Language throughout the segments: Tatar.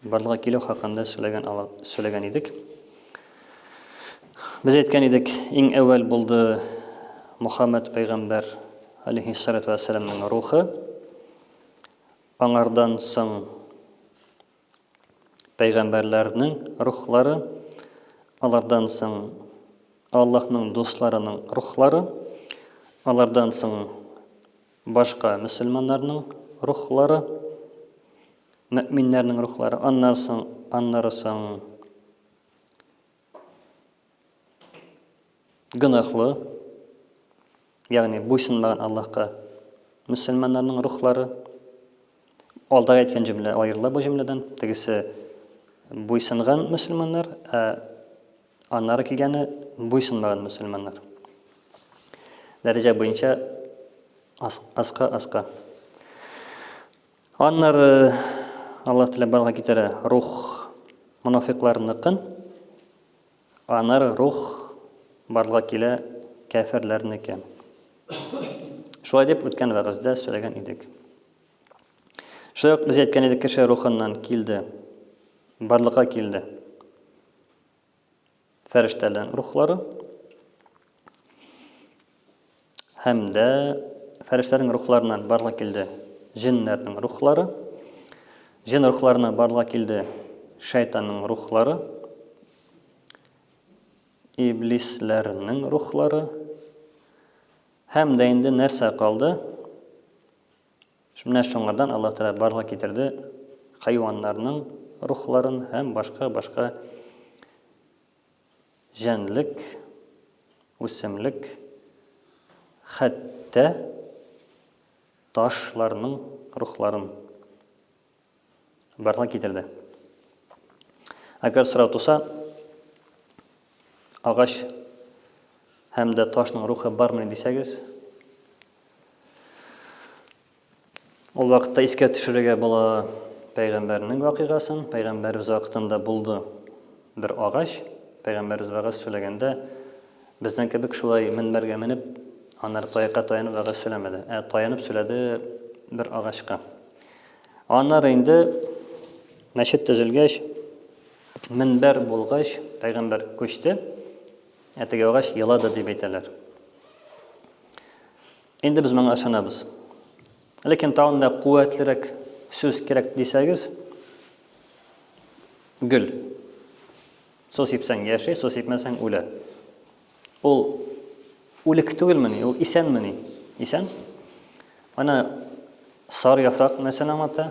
Барлыкка килү хакында сөйләгән ала, сөйләгән идек. Без әйткән идек, иң әүвәл булды Мухаммад пәйгамбәр алейхиссалату вәссәламның рухы. Аңардан соң пәйгамбәрләрнең рухлары, алардан соң Аллаһның дусларының рухлары, алардан соң Башка мөселманнарның рухлары, мөэминнәрнең рухлары, аннары соң, аннары соң гөнаһлы, ягъни буйсынмаган Аллаһка мөселманнарның рухлары. Алдагы әйткән җөмлә аерыла бу җөмләдән. Тегесе буйсынган мөселманнар, ә Аннары килгәне буйсынмаган мөселманнар. Дәрәҗә буенча аска аска. Аннары Аллаһ теләп барлыкка китерә рух мунафикларныкын. Аннары рух барлыкка килә кәферләрнеке. Шулай дип үткән вәгазьдә сөйләгән идек. Шулай ук без әйткән идек, кеше рухыннан килде, барлыкка килде. фәрештәләрнең рухлары һәм дә фәрештәләрнең рухларыннан барлык килде җеннәрнең рухлары, җен рухларына барлык килде шайтанның рухлары, иблисләрнең рухлары һәм дә инде нәрсә калды? Менә шуңардан Аллаһ Тәгалә барлыкка китерде хайваннарның рухларын һәм башка-башка җәнлек, үсемлек, хәтта ташларның рухларын. Барлык китерде. Әгәр сорау туса, агач һәм дә ташның рухы бармы дисәгез, ул вакытта искә төшерергә була пәйгамбәрнең вакыйгасын, пәйгамбәребез вакытында булды бер агач, пәйгамбәребез вәгазь сөйләгәндә безнең кебек шулай мөнбәргә менеп, анар таякка таянып вәгазь сөйләмәде, ә таянып сөйләде бер агачка. Аннары инде мәчет төзелгәч, минбәр булгач, пәйгамбәр күчте, ә теге агач елады дип әйтәләр. Инде без моңа ышанабыз. Ләкин тагын да куәтлерәк сүз кирәк дисәгез, гөл. Су сипсәң яши, су сипмәсәң үлә. Ул үлек түгелмени? Ул исәнмени? Исән. Ана сары яфрак нәрсәне аңлата?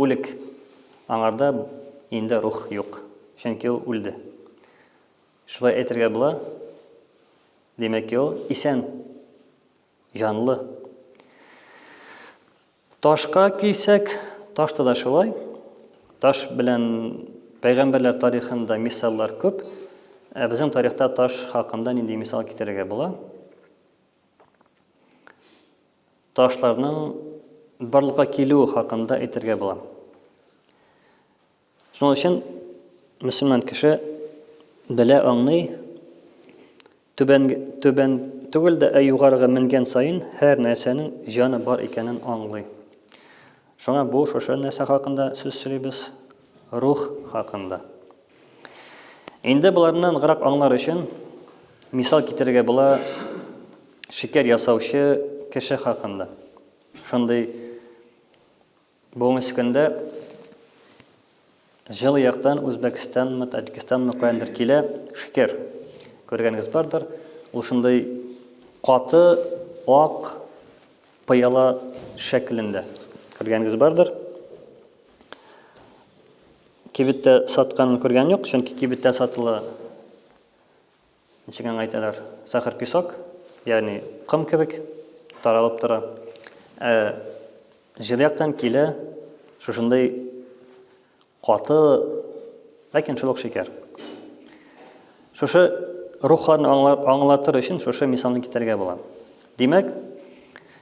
Үлек. Аңарда инде рух юк, чөнки ул үлде. Шулай әйтергә була. Димәк, ул исән, җанлы. Ташка килсәк, ташта да шулай. Таш белән пәйгамбәрләр тарихында мисаллар күп. Ә безнең тарихта таш хакында нинди мисал китерергә була? Ташларның барлыкка килүе хакында әйтергә була. Шуның өчен мөселман кеше белә, аңлый, түбән, түбән түгел дә, ә югарыга менгән саен һәр нәрсәнең җаны бар икәнен аңлый. Шуңа бу шушы нәрсә хакында сүз сөйлибез, рух хакында. Инде боларны ныграк аңлар өчен мисал китерергә була шикәр ясаучы кеше хакында. Шундый Бүгенге көндә җылы яктан Үзбәкстанмы, Таҗикстанмы каяндыр килә шикер. Күргәнегез бардыр. Ул шундый каты, ак, пыяла шәклендә. Күргәнегез бардыр. Кибеттә сатканын күргән юк, чөнки кибеттә сатыла Ничек аңа әйтәләр? Сахар песок, ягъни ком кебек таралып тора. Ә җир яктан килә шушындый каты, ләкин шул ук шикәр. Шушы рухларны аңлатыр өчен шушы мисалны китерергә була. Димәк,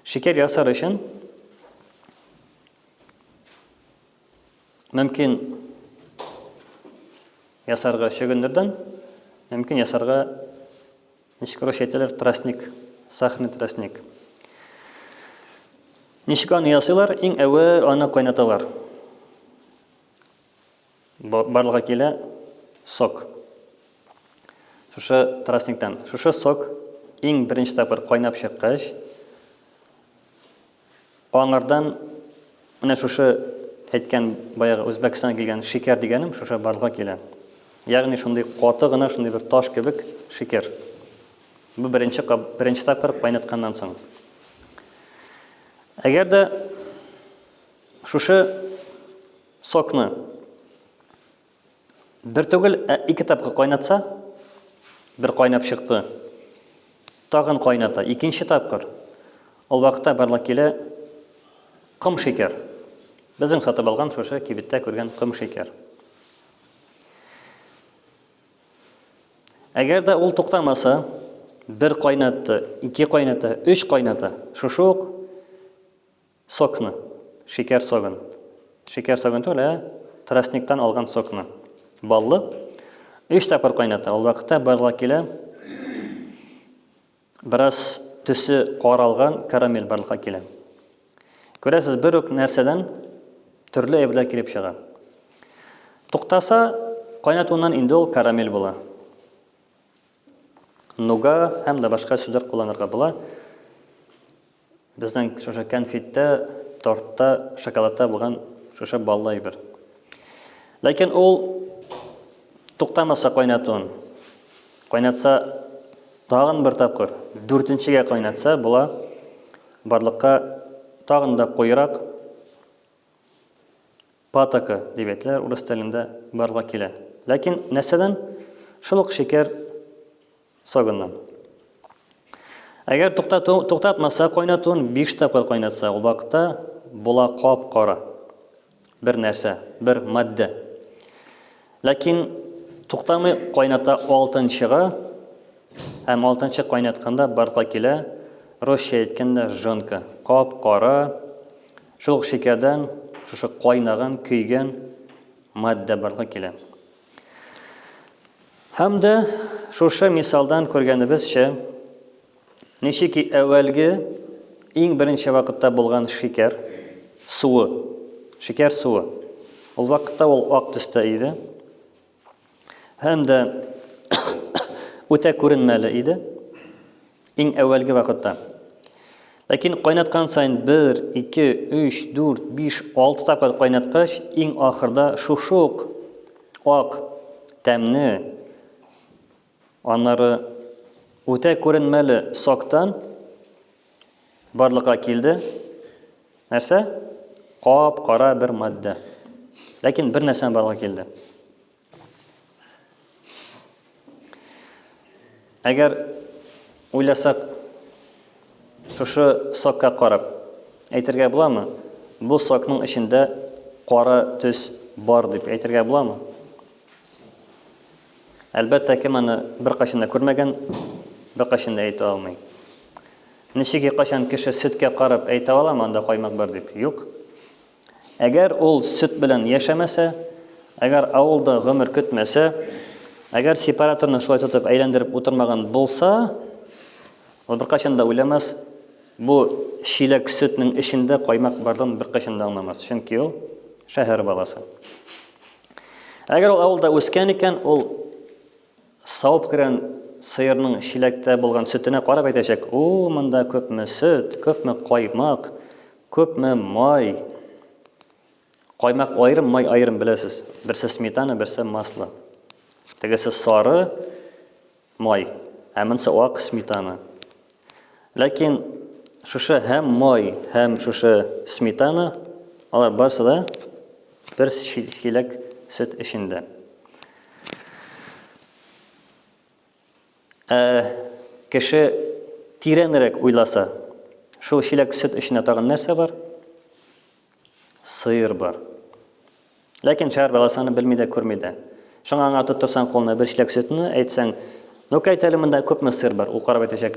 шикәр ясар өчен Мөмкин ясарга чөгендердән, мөмкин ясарга ничек рус әйтәләр, тростник, сахный тростник. Ничек аны ясыйлар? Иң әүвәл аны кайнаталар. Барлыгы килә сок. Шушы тростниктан. Шушы сок иң беренче тапкыр кайнап чыккач, Аңардан менә шушы әйткән баягы Үзбәкстаннан килгән шикәр дигәнем шушы барлыкка килә. Ягъни шундый каты гына, шундый бер таш кебек шикәр. Бу беренче кап, беренче тапкыр кайнатканнан соң. Әгәр дә шушы сокны Бер түгел, ә ике тапкыр кайнатса, бер кайнап чыкты. Тагын кайната, икенче тапкыр. Ул вакытта барлык килә ком шикәр. Безнең сатып алган шушы кибеттә күргән ком шикәр. Әгәр дә ул туктамаса, бер кайнатты, ике кайната, өч кайната, шушы ук Сокны. Шикәр согын. Шикәр согын түгел, ә тростниктан алган сокны. Баллы. Өч тапкыр кайната. Ул вакытта барлык килә. Бераз төсе каралган карамель барлыкка килә. Күрәсез, бер үк нәрсәдән төрле әйберләр килеп чыга. Туктаса, кайнатуыннан инде ул карамель була. Нуга һәм дә башка сүзләр кулланырга була. Безнең шушы кәнфиттә, тортта, шоколадта булган шушы баллы әйбер. Ләкин ул туктамаса кайнатуын. Кайнатса тагын бер тапкыр, дүртенчегә кайнатса була. Барлыкка тагын да куйрак патока дип әйтәләр урыс телендә барлык килә. Ләкин нәрсәдән? Шул ук шикәр Согынны. Әгәр туктату, туктатмаса кайнатуын 5 тапкыр кайнатса, ул вакытта була кап-кара бер нәрсә, бер матдә. Ләкин туктамый кайната алтынчыга һәм алтынчы кайнатканда барка килә, русча әйткәндә жонка, кап-кара, шул шикәрдән шушы кайнаган, көйгән матдә барка килә. Һәм дә шушы мисалдан күргәнебезчә, ничек ки әүвәлге иң беренче вакытта булган шикәр суы, шикәр суы. Ул вакытта ул ак төстә иде. Һәм дә үтә күренмәле иде. Иң әүвәлге вакытта. Ләкин кайнаткан саен бер, ике, өч, дүрт, биш, алты тапкыр кайнаткач, иң ахырда шушы ук ак тәмне, аннары үтә күренмәле соктан барлыкка килде. Нәрсә? Кап-кара бер матдә. Ләкин бер нәрсәдән барлыкка килде. Әгәр уйласак, шушы сокка карап әйтергә буламы? Бу сокның эчендә кара төс бар дип әйтергә буламы? Әлбәттә, кем аны беркайчан да күрмәгән, беркайчан да әйтә алмый. Ничеки кайчан кеше сөткә карап әйтә аламы анда каймак бар дип? Юк. Әгәр ул сөт белән яшәмәсә, әгәр авылда гомер көтмәсә, әгәр сепараторны шулай тотып әйләндереп утырмаган булса, ул беркайчан да уйламас, бу чиләк сөтнең эчендә каймак бардан беркайчан да аңламас, чөнки ул шәһәр баласы. Әгәр ул авылда үскән икән, ул Савып кергән сыерның чиләктә булган сөтенә карап әйтәчәк, У, монда күпме сөт, күпме каймак, күпме май. Каймак аерым, май аерым, беләсез. Берсе сметана, берсе масло. Тегесе сары май, ә монысы ак сметана. Ләкин шушы һәм май, һәм шушы сметана, алар барысы да Бер чиләк сөт эчендә. Ә кеше тирәнрәк уйласа, шул чиләк сөт эченә тагын нәрсә бар? Сыер бар. Ләкин шәһәр баласы аны белми дә, күрми дә. Шуңа аңа тоттырсаң кулына бер чиләк сөтне, әйтсәң, Ну, кайт әле монда күпме сыр бар? Ул карап әйтәчәк,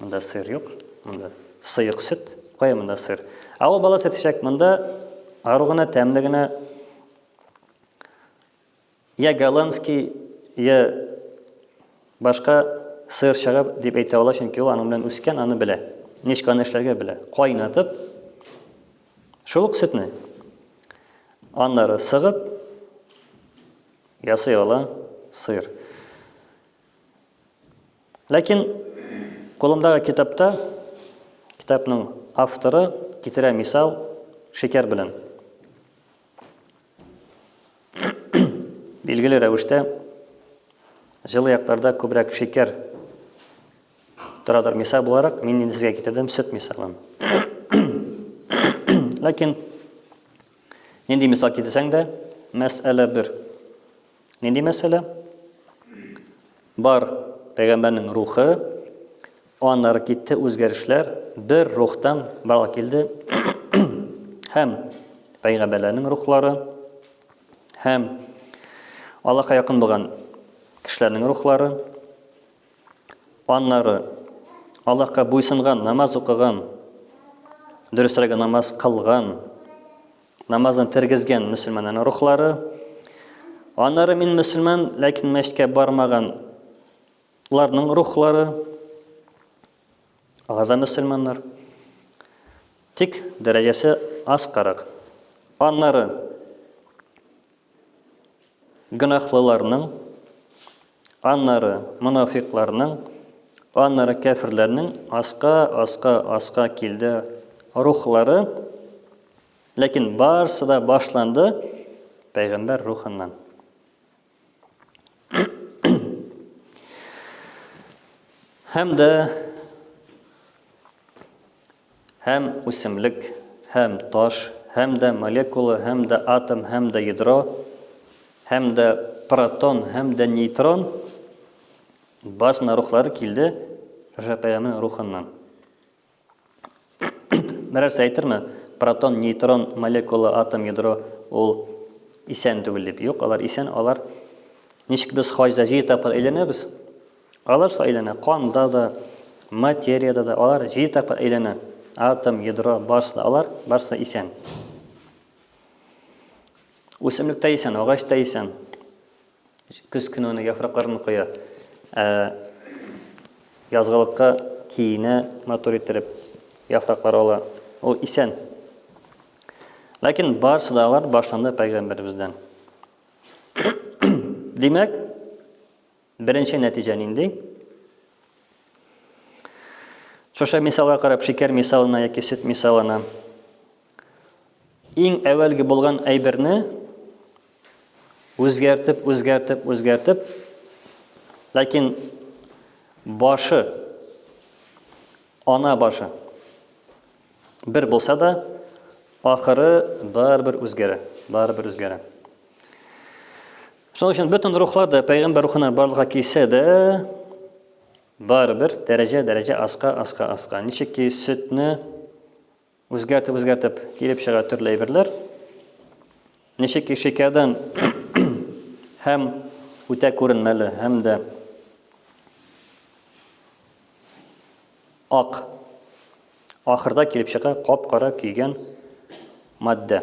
монда сыр юк, монда сыйык сөт, кая монда сыр? Ә ул баласы әйтәчәк, монда ару гына, тәмле генә, я голландский, я башка сыр чыгып дип әйтә ала, чөнки ул аның белән үскән, аны белә. Ничек аны эшләргә белә. Кайнатып, шул ук сөтне аннары сыгып, Ясый ала сыер. Ләкин кулымдагы китапта китапның авторы китерә мисал шикәр белән. Билгеле рәвештә җылы якларда күбрәк шикәр торадыр мисал буларак, мин инде сезгә китердем сөт мисалын. Ләкин Нинди мисал китерсәң дә, мәсьәлә бер. Нинди мәсьәлә? Бар пәйгамбәрнең рухы, аннары китте үзгәрешләр, бер рухтан барлык килде. һәм пәйгамбәрләрнең рухлары, һәм Аллаһка якын булган кешеләрнең рухлары, Аннары Аллаһка буйсынган, намаз укыган, дөресрәге намаз кылган, намазын тергезгән мөселманнарның рухлары. Аннары мин мөселман, ләкин мәчеткә бармаганларның рухлары. Алар да мөселманнар. Тик дәрәҗәсе аз карак. Аннары гөнаһлыларның, аннары монафикларның, аннары кәфирләрнең аска, аска, аска килде рухлары, ләкин барсы да башланды пәйгамбәр рухыннан. Һәм дә Һәм үсемлек, һәм таш, һәм дә молекула, һәм дә атом, һәм дә ядро, һәм дә протон, һәм дә нейтрон, барысына рухлары килде Рәшәпәямның рухыннан. Берәрсе әйтерме, протон, нейтрон, молекула, атом, ядро ул исән түгел дип. Юк, алар исән, алар ничек без хаҗда җиде тапкыр әйләнәбез, Алар шулай әйләнә, канда да, материядә дә алар җиде тапкыр әйләнә. Атом, ядро, барсы да алар, барсы да исән. Үсемлек тә исән, агач та исән. Көз көне аны яфракларын коя. Ә язгылыкка киенә матур иттереп, яфраклар ала. Ул исән. Ләкин барсы да алар башланды пәйгамбәребездән. Димәк, Беренче нәтиҗә нинди? Шушы мисалга карап, шикәр мисалына яки сөт мисалына. Иң әвәлге булган әйберне үзгәртеп, үзгәртеп, үзгәртеп, ләкин башы, ана башы бер булса да, ахыры барыбер үзгәрә, барыбер үзгәрә. Шуның өчен бөтен рухлар да пәйгамбәр рухыннан барлыкка килсә дә, барыбер дәрәҗә-дәрәҗә аска, аска, аска. Ничек ки сөтне үзгәртеп, үзгәртеп килеп чыга төрле әйберләр. Ничек ки шикәрдән һәм үтә күренмәле, һәм дә ак ахырда килеп чыга кап-кара көйгән матдә.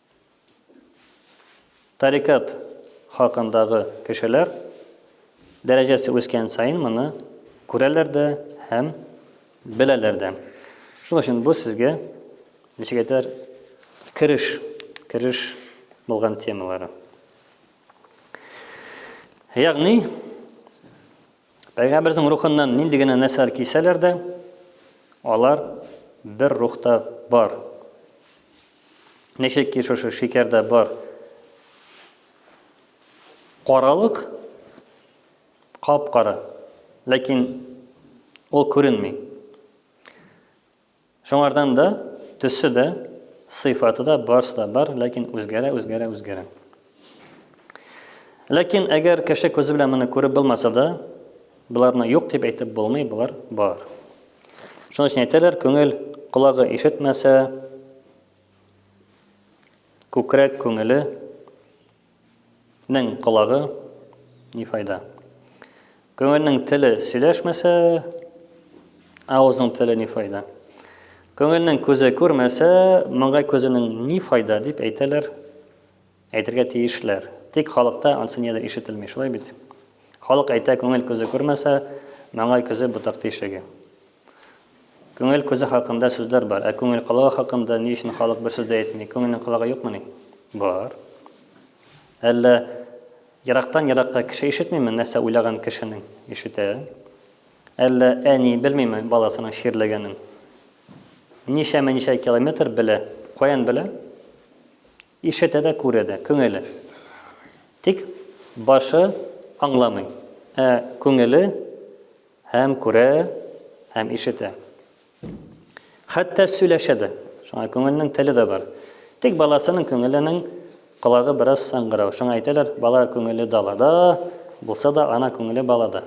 Тарикат хакындагы кешеләр дәрәҗәсе үскән саен моны күрәләр дә һәм беләләр дә. Шуның өчен бу сезгә ничек әйтәр кереш, кереш булган темалары. Ягъни Пәйгамбәрнең рухыннан нинди генә нәрсәләр кисәләр дә, алар бер рухта бар. Ничек ки шушы шикәрдә бар каралык, кап-кара, ләкин ул күренми. Шуңардан да төсе дә, сыйфаты да барсы да бар, ләкин үзгәрә, үзгәрә, үзгәрә. Ләкин әгәр кеше күзе белән моны күреп булмаса да, боларны юк дип әйтеп булмый, болар бар. Шуның өчен әйтәләр, күңел колагы ишетмәсә, күкрәк күңеле Нең колагы ни файда? Күңелнең теле сөйләшмәсә, авызның теле ни файда? Күңелнең күзе күрмәсә, моңа күзенең ни файда дип әйтәләр, әйтергә тиешләр. Тик халыкта ансы нидер ишетелми, шулай бит? Халык әйтә, күңел күзе күрмәсә, моңа күзе ботак тишеге. Күңел күзе хакында сүзләр бар, ә күңел колагы хакында ни өчен халык бер сүз дә әйтми? Күңелнең колагы юкмыни? Бар. Әллә ерактан еракка кеше ишетмиме, нәрсә уйлаган кешенең? Ишетә. Әллә әни белмиме баласының чирләгәнен? Ничәмә ничә километр белә, каян белә? Ишетә дә, күрә дә, күңеле. Тик башы аңламый, ә күңеле Һәм күрә, һәм ишетә. Хәтта сөйләшә дә. Шуңа күңелнең теле дә бар. Тик баласының күңеленең колагы бераз саңгырау. Шуңа әйтәләр, бала күңеле далада, булса да ана күңеле балада.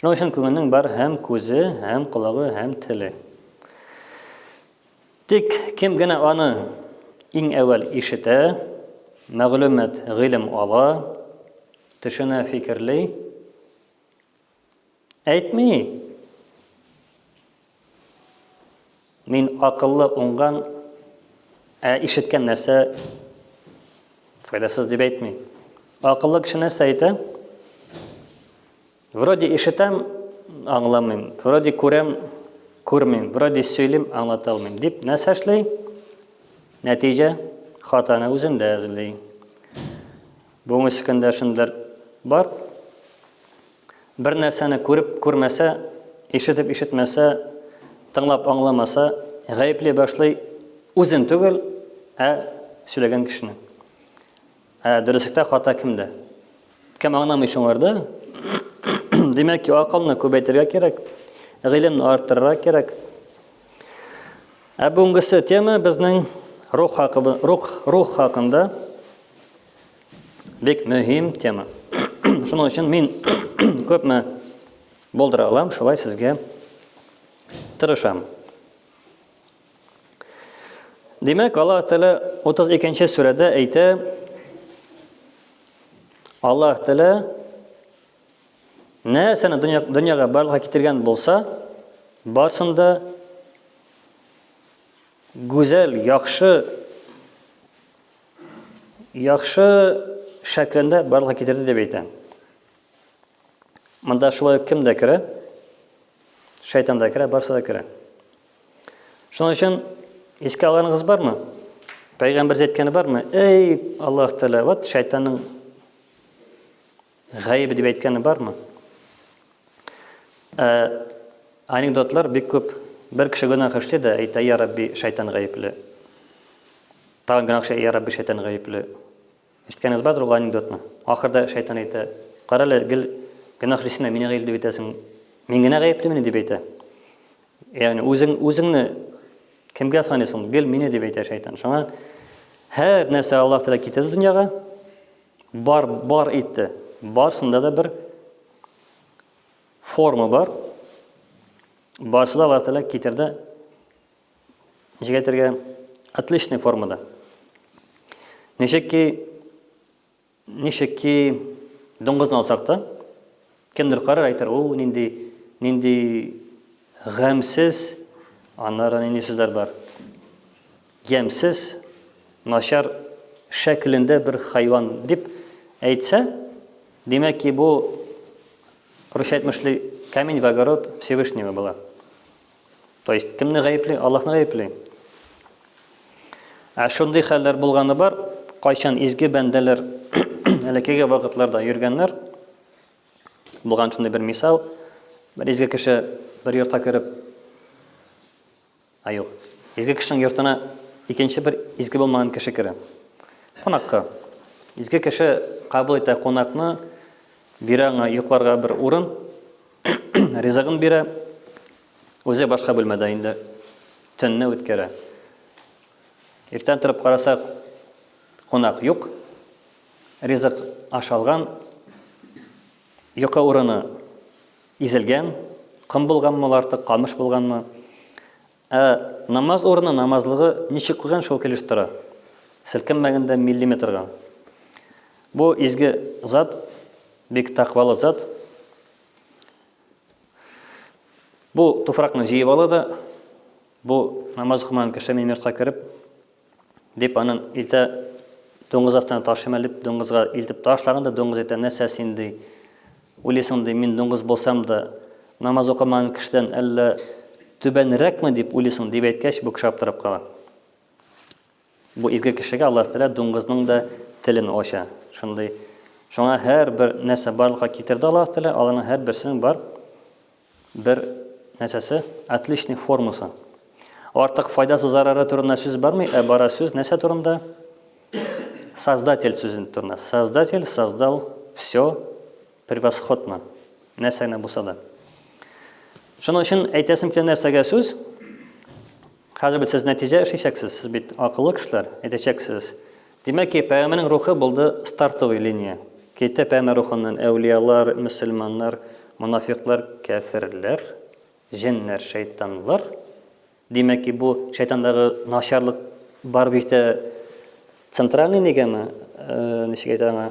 Шуның өчен күңелнең бар һәм күзе, һәм колагы, һәм теле. Тик кем генә аны иң әвәл ишетә, мәгълүмат, гыйлем ала, төшенә, фикерли, Әйтми! Мин акыллы, уңган, ә ишеткән нәрсә файдасыз дип әйтми. Акыллы кеше нәрсә әйтә? Вроде ишетәм, аңламыйм, вроде күрәм, күрмим, вроде сөйлим, аңлата алмыйм дип нәрсә эшли? Нәтиҗә хатаны үзендә эзли. Бүгенге сөкәндәшемдер бар. Бер нәрсәне күреп күрмәсә, ишетеп ишетмәсә, тыңлап аңламаса, гаепли башлый үзен түгел, ә сөйләгән кешене. Ә дөреслектә хата кемдә? Кем аңламый шуңарда? Димәк, акылны күбәйтергә кирәк, гыйлемне арттырырга кирәк. Ә бүгенгесе тема безнең рух хакында, рух, рух хакында бик мөһим тема. Шуның өчен мин күпме булдыра алам, шулай сезгә тырышам. Димәк, Аллаһ Тәгалә 32-нче сүрәдә әйтә, Аллаһ Тәгалә нәрсәне дөньяга барлыкка китергән булса, барсын да гүзәл, яхшы, яхшы шәклендә барлыкка китерде дип әйтә. Монда шулай кем дә керә? Шайтан да керә, барсы да керә. Шуның өчен искә алганыгыз бармы? Пәйгамбер әйткәне бармы? Эй, Аллаһ Тәгалә, вот шайтанның Гаебе дип әйткәне бармы? Ә, анекдотлар бик күп. Бер кеше гөнаһ эшли дә әйтә, я Рабби, шайтан гаепле. Тагын гөнаһ эшли, я Рабби, шайтан гаепле. Ишеткәнегез бардыр ул анекдотны. Ахырда шайтан әйтә, кара әле, гел гөнаһ эшлисең дә мине гаепле дип әйтәсең. Мин генә гаеплемени дип әйтә. Ягъни үзең үзеңне кемгә саныйсың? Гел мине дип әйтә шайтан. Шуңа һәр нәрсә Аллаһ Тәгалә китерде дөньяга, Бар, бар итте. Барсында да бер форма бар. Барсы да Аллаһ Тәгалә китерде. Ничек әйтергә? Отличный формада. Ничек ки, ничек ки дуңгызны алсак та, Кемдер карар әйтер, ул нинди, нинди гамсез, аннары нинди сүзләр бар. Ямсез, начар шәкелендә бер хайван дип әйтсә, димәк ки, бу русча әйтмешли камень в огород Всевышнего була. То есть, кемне гаепли? Аллаһны гаепли. Ә шундый хәлләр булганы бар, кайчан изге бәндәләр әләкеге вакытларда йөргәннәр, Булган шундый бер мисал, бер изге кеше бер йортка кереп, а юк, изге кешенең йортына икенче бер изге булмаган кеше керә. Кунакка. Изге кеше кабул итә кунакны, бирә аңа йокларга бер урын, ризыгын бирә, үзе башка бүлмәдә инде төнне үткәрә. Иртән торып карасак, кунак юк, Ризык ашалган, йокы урыны изелгән, ком булганмы ул артык, камыш булганмы. Ә намаз урыны, намазлыгы ничек куйган, шул килеш тора. Селкенмәгәндә миллиметрга. Бу изге зат, бик тәкъвалы зат. Бу туфракны җыеп ала да, Бу намаз укымаган кеше минем йортка кереп, дип аның илтә дуңгыз астына ташыйм әле, дуңгызга илтеп ташлаганда дуңгыз әйтә, нәрсә син ди, уйлыйсың ди, мин дуңгыз булсам да намаз укымаган кешедән әллә түбәнрәкме дип уйлыйсың дип әйткәч, бу кеше аптырап кала. Бу изге кешегә Аллаһ Тәгалә дуңгызның да телен ача. Шундый. Шуңа һәрбер нәрсә барлыкка китерде Аллаһ Тәгалә, аларның һәрберсенең бар бер нәрсәсе, отличный формасы. Артык файдасы зарары турында сүз бармый, ә бара сүз нәрсә турында? Создатель сүзен турында. Создатель создал все Превосходно. Нәрсә генә булса да. Шуның өчен әйтәсем килә нәрсәгә сүз? Хәзер бит сез нәтиҗә эшләячәксез, сез бит акыллы кешеләр, әйтәчәксез. Димәк ки, пәгамбәрнең рухы булды стартовый линия. Китә пәгамбәр рухыннан әүлиялар, мөселманнар, монафиклар, кәферләр, җеннәр, шайтанлар. Димәк ки, бу шайтандагы начарлык барып җитә центральный нигәме? Э, ничек әйтә аңа?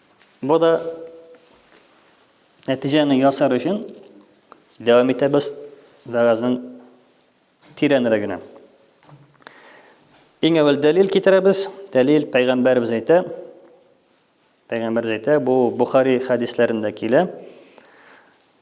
Бу да нәтиҗәне ясар өчен дәвам итәбез вәгазьнең тирәнрәгенә. Иң әвәл дәлил китерәбез. Дәлил пәйгамбәрбез әйтә. Пәйгамбәрбез әйтә, бу Бухари хәдисләрендә килә.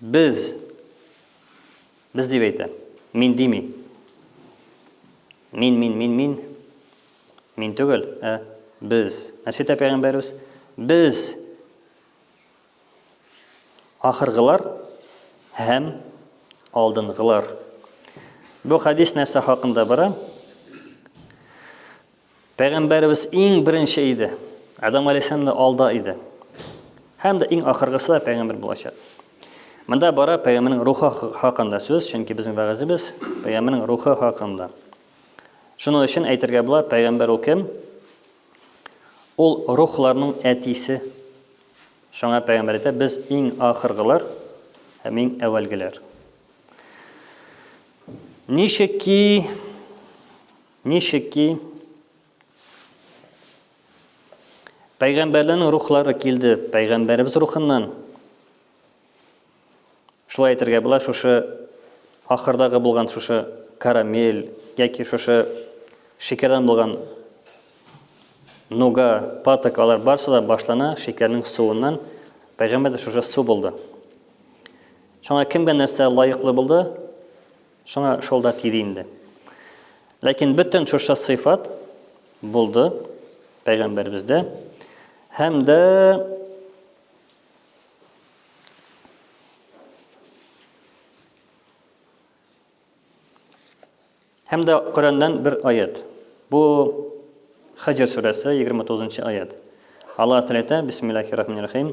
Без. Без дип әйтә. Мин дими. Мин, мин, мин, мин. Мин түгел, ә без. Нәрсә әйтә пәйгамбәребез? Без ахыргылар һәм алдынгылар. Бу хадис нәрсә хакында бара? Пәйгамбәребез иң беренче иде. Адам галәйһиссәлам да алда иде. Һәм дә иң ахыргысы да пәйгамбер булачак. Монда бара пәйгамбернең рухы хакында сүз, чөнки безнең вәгазебез пәйгамбернең рухы хакында. Шуның өчен әйтергә була, пәйгамбер ул кем? Ул рухларның әтисе. Шуңа пәйгамбер әйтә, без иң ахыргылар һәм иң әвәлгеләр. Ничек ки Ничек ки, пәйгамбәрләрнең рухлары килде пәйгамбәребез рухыннан. Шулай әйтергә була, шушы ахырдагы булган шушы карамель яки шушы шикәрдән булган нуга, паток алар барысы да башлана шикәрнең суыннан. Пәйгамбәр дә шушы су булды. Шуңа кемгә нәрсә лаеклы булды? Шуңа шул да тиде инде. Ләкин бөтен шушы сыйфат булды пәйгамбәребездә һәм дә Һәм дә Коръәннән бер аят. Бу Хаҗр сүрәсе 29 нчы аят. Алла Тәгалә әйтә, Бисмиллаһир-рахманир-рахим.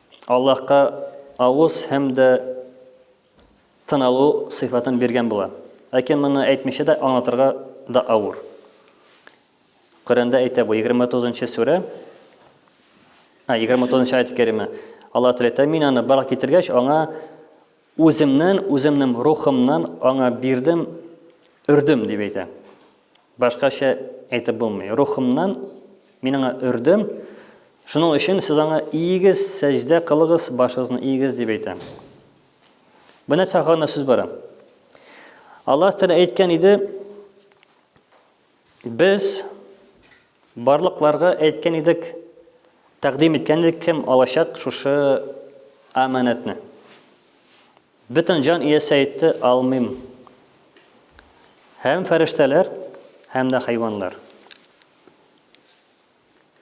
Аллаһка авыз һәм дә тын алу сыйфатын биргән була. Ләкин моны әйтмичә дә аңлатырга да авыр. Коръәндә әйтә бу 29-нчы сүрә, ә 29-нчы аят-кәриме. Аллаһ Тәгалә әйтә, Мин аны барлыкка китергәч, аңа Үземнән, үземнең рухымнан аңа бирдем, өрдем, дип әйтә. Башкача әйтеп булмый. Рухымнан мин аңа өрдем, шуның өчен сез аңа иегез, сәҗдә кылыгыз, башыгызны иегез, дип әйтә. Бу нәрсә хакында сүз бара. Аллаһ Тәгалә әйткән иде, Без барлыкларга әйткән идек, тәкъдим иткән идек, кем алачак шушы аманәтне. Бөтен җан иясе әйтте, алмыйм. Һәм фәрештәләр, һәм дә хайваннар.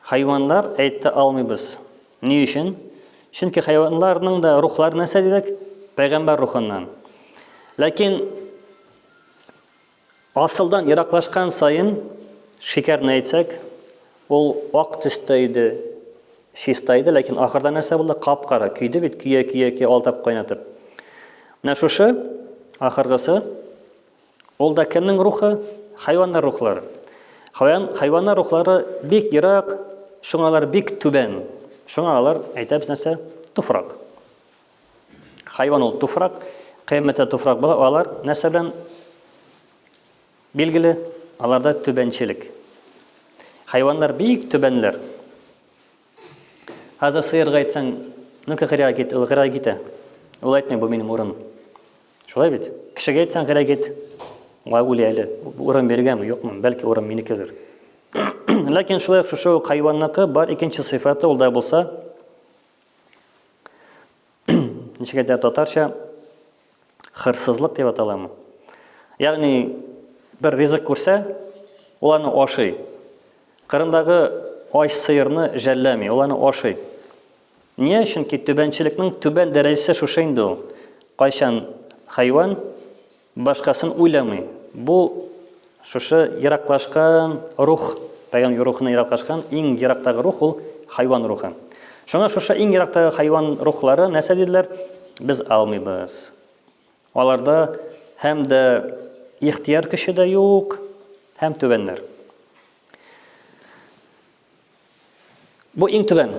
Хайваннар әйтте, алмыйбыз. Ни өчен? Чөнки хайваннарның да рухлары нәрсә дидек? Пәйгамбәр рухыннан. Ләкин Асылдан ераклашкан саен, шикәрне әйтсәк, ул ак төстә иде, чиста иде, ләкин ахырда нәрсә булды? Кап-кара, көйде бит, көя, көя, көя, алдап, кайнатып. Менә шушы, ахыргысы, ул да кемнең рухы? Хайваннар рухлары. Хайван, хайваннар рухлары бик ерак, шуңа алар бик түбән. Шуңа алар, әйтәбез нәрсә? Туфрак. Хайван ул туфрак, кыямәттә туфрак була, алар нәрсә белән билгеле? Аларда түбәнчелек. Хайваннар бик түбәнләр. Хәзер сыерга әйтсәң, ну-ка кырыйга кит, ул кырыйга китә. Ул әйтми, бу минем урын. Шулай бит? Кешегә әйтсәң, кырыйга кит. Ва үле әле. Урын биргәнме, юкмы? Бәлки урын минекедер. Ләкин шулай ук шушы хайванныкы бар икенче сыйфаты ул да булса Ничек әйтә татарча? Хырсызлык дип аталамы? Ягъни бер ризык күрсә, ул аны ашый. Кырымдагы ач сыерны жәлләми, ул аны ашый. Ния? Чөнки түбәнчелекнең түбән дәрәҗәсе шушы инде ул. Кайчан хайван Башкасын уйламый. Бу, шушы ераклашкан рух, пәйгамбер рухыннан ераклашкан иң ерактагы рух ул хайван рухы. Шуңа шушы иң ерактагы хайван рухлары нәрсә диделәр? Без алмыйбыз. Аларда һәм дә ихтияр көче дә юк, һәм түбәннәр. Бу иң түбән.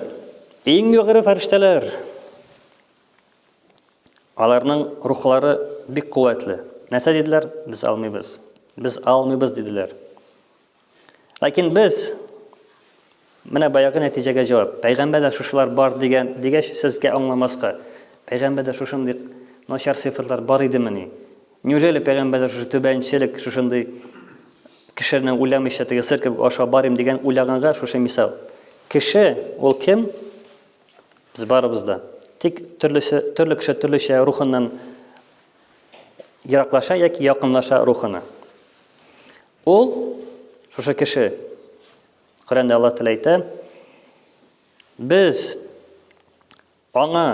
Иң югары фәрештәләр. Аларның рухлары бик куәтле. Нәрсә диделәр? Без алмыйбыз. Без алмыйбыз диделәр. Ләкин без менә баягы нәтиҗәгә җавап. Пәйгамбәрдә шушылар бар дигән дигәч, сезгә аңламаска. Пәйгамбәрдә шушындый начар сыйфатлар бар идемени? Неужели пәйгамбәрдә шушы түбәнчелек, шушындый кешене уйламыйча теге сыр кебек аша барим дигән уйлаганга шушы мисал. Кеше ул кем? Без барыбыз да. Тик төрлесе, төрле кеше төрлечә рухыннан ераклаша яки якынлаша рухына. Ул шушы кеше Коръәндә Аллаһ Тәгалә әйтә, без аңа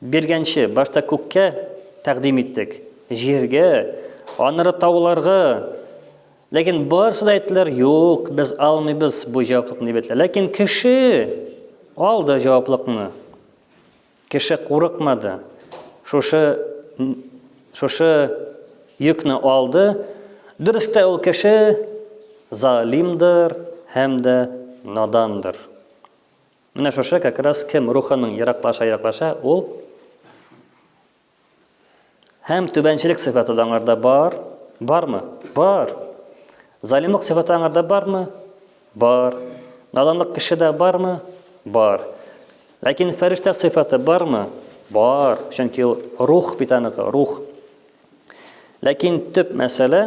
Биргәнче, башта күккә тәкъдим иттек, җиргә, аннары тауларга. Ләкин барысы да әйттеләр, юк, без алмыйбыз бу җаваплыкны дип әйттеләр. Ләкин кеше алды җаваплыкны. Кеше курыкмады. Шушы шушы йөкне алды. Дөрес тә ул кеше залимдыр һәм дә надандыр. Менә шушы как раз кем рухының ераклаша-ераклаша, ул һәм түбәнчелек сыйфаты да аңарда бар, бармы? Бар. Залимлык сыйфаты аңарда бармы? Бар. Наданлык кешедә бармы? Бар. Ләкин фәрештә сыйфаты бармы? Бар. Чөнки ул рух бит аныкы, рух. Ләкин төп мәсьәлә